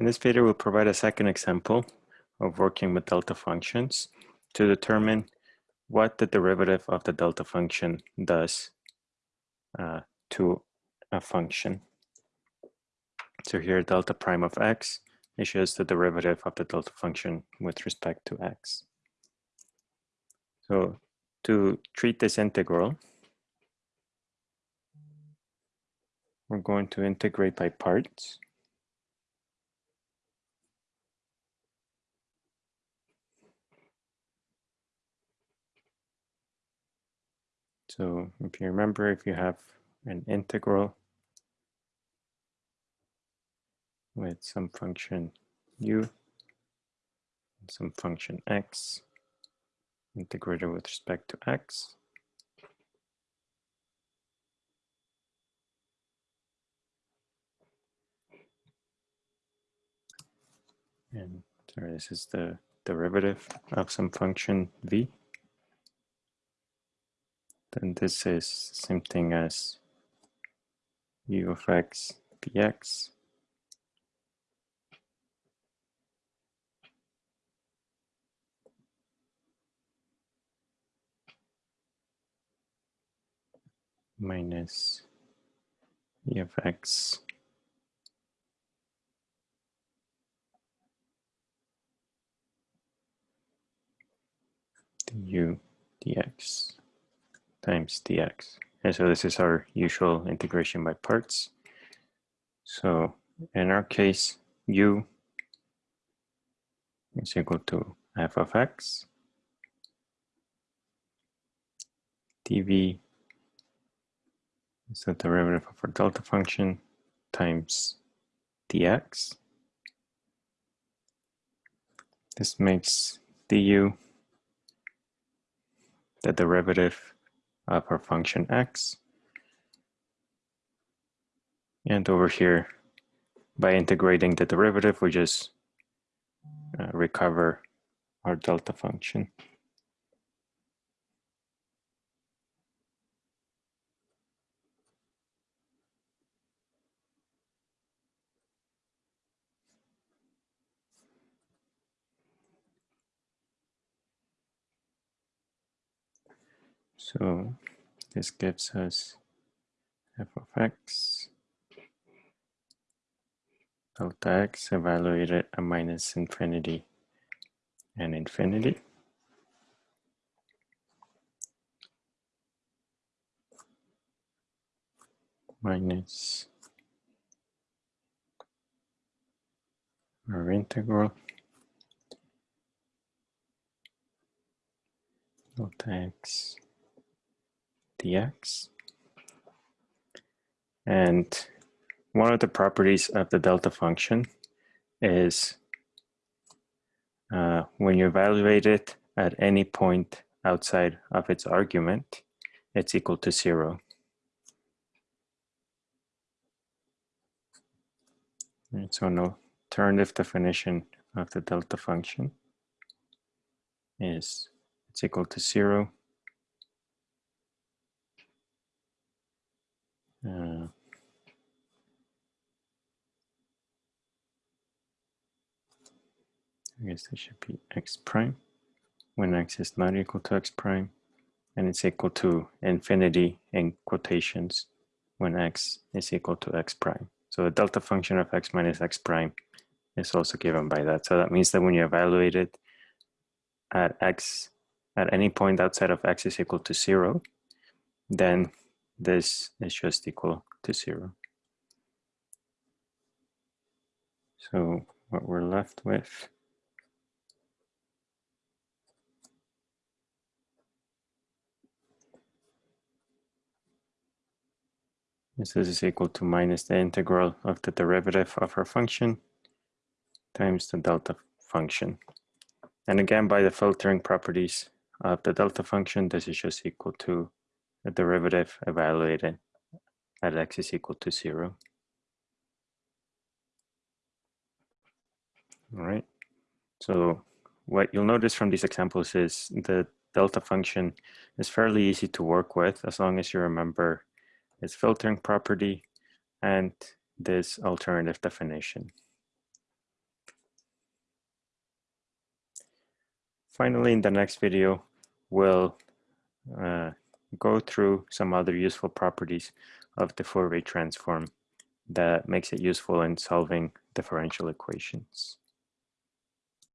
In this video, we'll provide a second example of working with delta functions to determine what the derivative of the delta function does uh, to a function. So here, delta prime of x is just the derivative of the delta function with respect to x. So to treat this integral, we're going to integrate by parts. So if you remember, if you have an integral with some function u and some function x integrated with respect to x, and sorry, this is the derivative of some function v then this is same thing as u of x px minus e of x. Du dx times dx. And so this is our usual integration by parts. So in our case, u is equal to f of x. dv is the derivative of our delta function times dx. This makes du the derivative of our function x. And over here, by integrating the derivative, we just uh, recover our delta function. So this gives us f of x delta x evaluated at minus infinity and infinity. minus our integral delta x dx. And one of the properties of the delta function is uh, when you evaluate it at any point outside of its argument, it's equal to zero. And so an alternative definition of the delta function is it's equal to zero I guess that should be x prime when x is not equal to x prime and it's equal to infinity in quotations when x is equal to x prime. So the delta function of x minus x prime is also given by that. So that means that when you evaluate it at x at any point outside of x is equal to zero, then this is just equal to zero. So what we're left with is this is equal to minus the integral of the derivative of our function times the delta function. And again, by the filtering properties of the delta function, this is just equal to the derivative evaluated at x is equal to zero. All right, so what you'll notice from these examples is the delta function is fairly easy to work with as long as you remember its filtering property, and this alternative definition. Finally, in the next video, we'll uh, go through some other useful properties of the Fourier transform that makes it useful in solving differential equations.